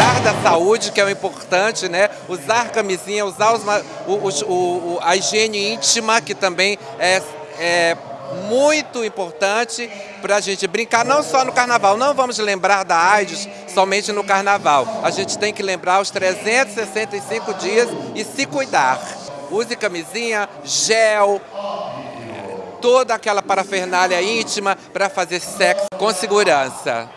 cuidar da saúde, que é o importante, né? Usar camisinha, usar os, o, o, a higiene íntima, que também é, é muito importante para a gente brincar, não só no carnaval. Não vamos lembrar da AIDS somente no carnaval. A gente tem que lembrar os 365 dias e se cuidar. Use camisinha, gel, toda aquela parafernália íntima para fazer sexo com segurança.